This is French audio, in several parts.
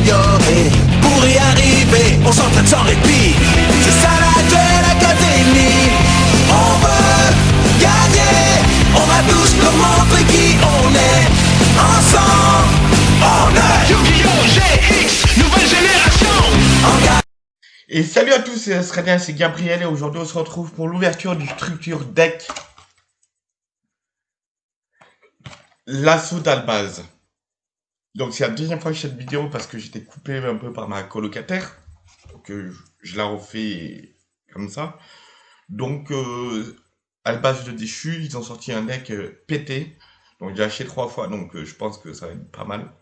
s'améliorer. Pour y arriver, on s'entraîne sans répit. C'est ça la Duel Academy. On veut gagner. On va tous leur montrer qui on est. Ensemble, on est Yu-Gi-Oh! GX, nouvelle génération. Et salut à tous, c'est Sredin, c'est Gabriel et aujourd'hui on se retrouve pour l'ouverture du structure deck L'assaut d'Albaz. Donc c'est la deuxième fois que je fais cette vidéo parce que j'étais coupé un peu par ma colocataire. Donc euh, je la refais comme ça. Donc euh, Albaz de déchu, ils ont sorti un deck euh, pété. Donc j'ai acheté trois fois, donc euh, je pense que ça va être pas mal.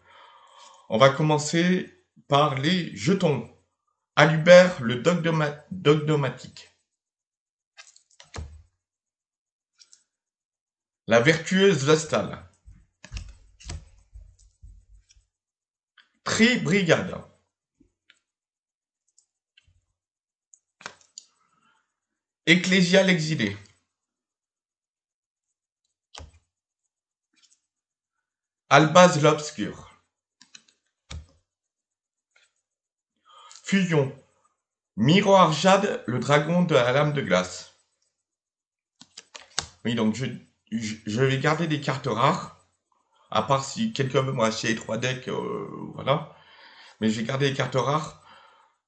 On va commencer par les jetons. Alubert, le dogdoma- dogdomatique. La vertueuse Vestal. Tri-brigade. Ecclésial exilé. Albaz l'obscur. Fusion. Miroir Jade, le dragon de la lame de glace. Oui, donc je vais garder des cartes rares. À part si quelqu'un veut m'acheter les trois decks, euh, voilà. Mais je vais garder les cartes rares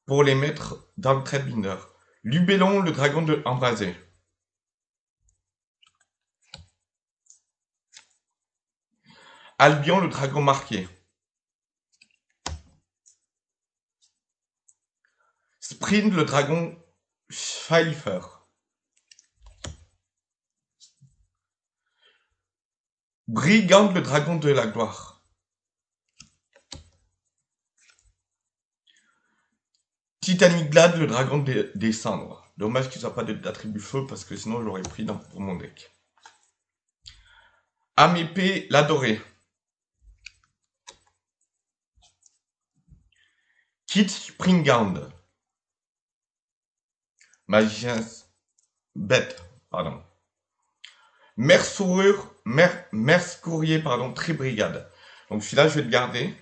pour les mettre dans le trade binder. Lubellon, le dragon de embrasé. Albion, le dragon marqué. Sprint, le dragon Pfeiffer. Brigand, le dragon de la gloire. Titanic Glad, le dragon des, cendres. Dommage qu'il soit pas d'attribut feu parce que sinon je l'aurais pris dans, pour mon deck. Âme épée, l'adoré. Kit Springhound. Magicien bête, pardon. Merceurure, mer, Merce-Courrier, pardon, Tribrigade. Donc celui-là, je vais le garder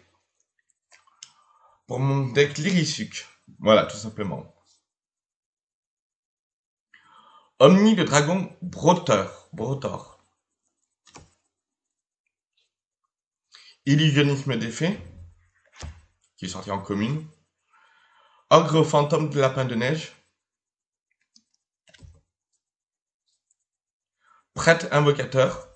pour mon deck Lyrisuc. Voilà, tout simplement. Omni, le dragon Broteur. Brotor. Illusionnisme d'effet, qui est sorti en commune. Ogre fantôme de lapin de neige. Prêtre invocateur.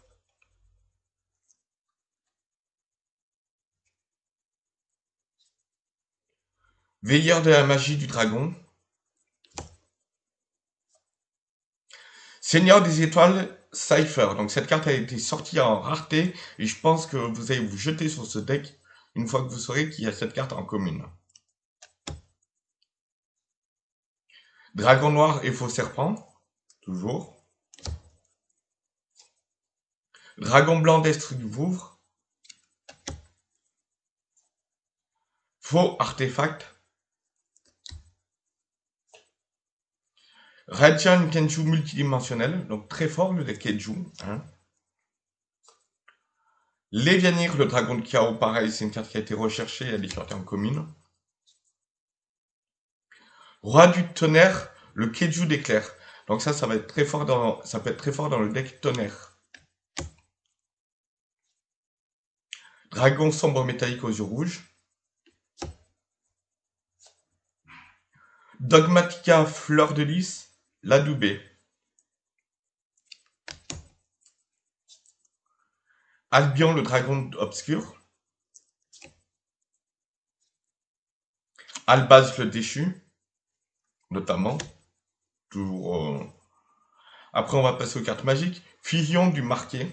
Veilleur de la magie du dragon. Seigneur des étoiles, Cypher. Donc cette carte a été sortie en rareté et je pense que vous allez vous jeter sur ce deck une fois que vous saurez qu'il y a cette carte en commune. Dragon noir et faux serpent, toujours. Dragon blanc d'Estre du Vouvre. Faux artefact. Radiant Kenju multidimensionnel, donc très fort le deck Kenju. Hein. Le dragon de chaos, pareil, c'est une carte qui a été recherchée, elle est sortie en commune. Roi du tonnerre, le Keju d'éclair. Donc ça, ça va être très fort dans, ça peut être très fort dans le deck tonnerre. Dragon sombre métallique aux yeux rouges. Dogmatica fleur de lys, l'adoubé. Albion le dragon obscur. Albaz le déchu, notamment. Euh, Après, on va passer aux cartes magiques. Fusion du marqué.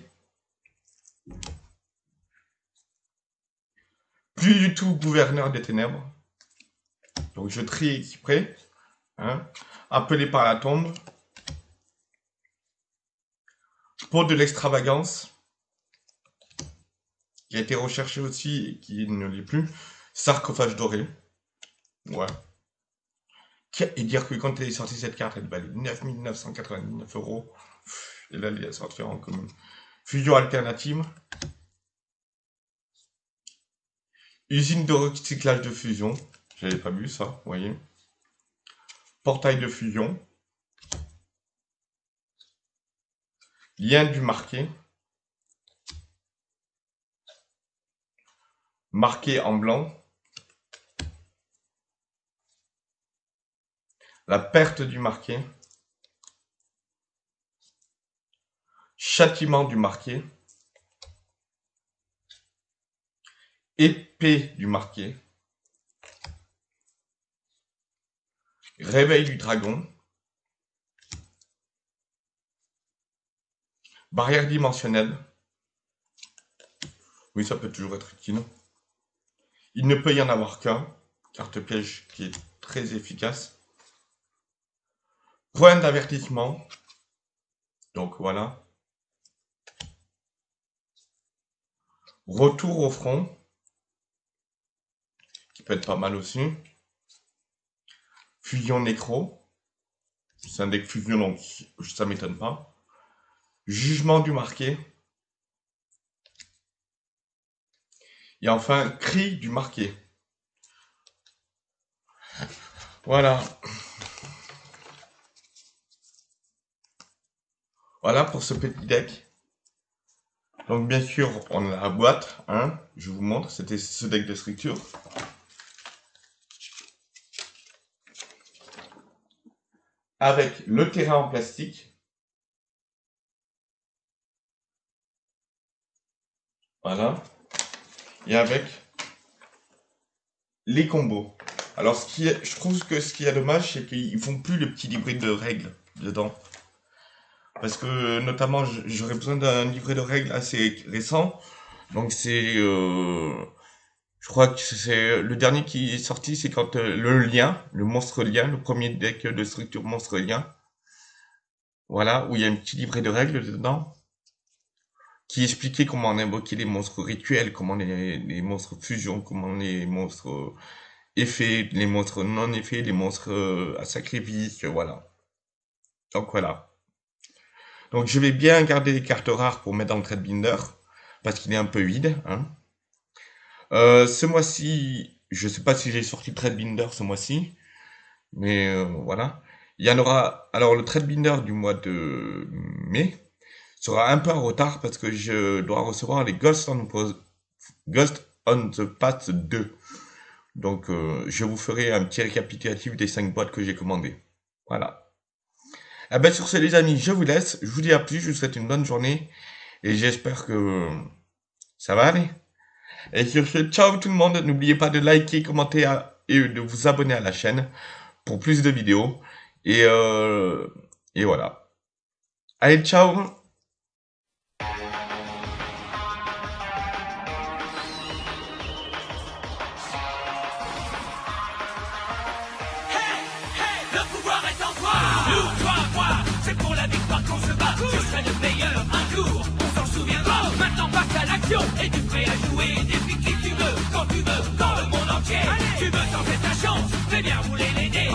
Plus du tout gouverneur des ténèbres. Donc je trie exprès. Hein. Appelé par la tombe. Pot de l'extravagance. Qui a été recherché aussi et qui ne l'est plus. Sarcophage doré. Ouais. Et dire que quand elle est sortie cette carte, elle valait 9999 euros. Et là, elle est sortie en commun. Fusion alternative. Usine de recyclage de fusion. J'avais pas vu ça, vous voyez. Portail de fusion. Lien du marqué. Marqué en blanc. La perte du marqué. Châtiment du marqué. Épée du marqué. Réveil du dragon. Barrière dimensionnelle. Oui, ça peut toujours être utile. Il ne peut y en avoir qu'un. Carte piège qui est très efficace. Point d'avertissement. Donc voilà. Retour au front. Pas mal aussi. Fusion nécro. C'est un deck fusion, donc ça m'étonne pas. Jugement du marqué. Et enfin, cri du marqué. Voilà. Voilà pour ce petit deck. Donc bien sûr, on a la boîte, hein, je vous montre, c'était ce deck de structure. Avec le terrain en plastique. Voilà. Et avec les combos. Alors, ce qui est, je trouve que ce qui est dommage, c'est qu'ils font plus le petit livret de règles dedans. Parce que, notamment, j'aurais besoin d'un livret de règles assez récent. Donc, c'est... Euh, je crois que c'est le dernier qui est sorti, c'est quand euh, le lien, le monstre lien, le premier deck de structure monstre lien. Voilà, où il y a un petit livret de règles dedans qui expliquait comment on invoquait les monstres rituels, comment les, les monstres fusion, comment les monstres effets, les monstres non effets, les monstres euh, à sacrifice, voilà. Donc voilà. Donc je vais bien garder les cartes rares pour mettre dans le trade binder, parce qu'il est un peu vide. Hein. Euh, ce mois-ci, je sais pas si j'ai sorti le trade binder ce mois-ci, mais euh, voilà. Il y en aura. Alors le trade binder du mois de mai, sera un peu en retard parce que je dois recevoir les Ghost on, Ghost on the Path 2. Donc, euh, je vous ferai un petit récapitulatif des 5 boîtes que j'ai commandées. Voilà. Eh ben, sur ce, les amis, je vous laisse. Je vous dis à plus. Je vous souhaite une bonne journée. Et j'espère que ça va aller. Et sur ce, ciao tout le monde. N'oubliez pas de liker, commenter et de vous abonner à la chaîne pour plus de vidéos. Et, euh, et voilà. Allez, ciao Et tu prêt à jouer depuis qui tu veux, quand tu veux, dans le monde entier? Allez. Tu veux tenter ta chance, fais bien rouler l'aider.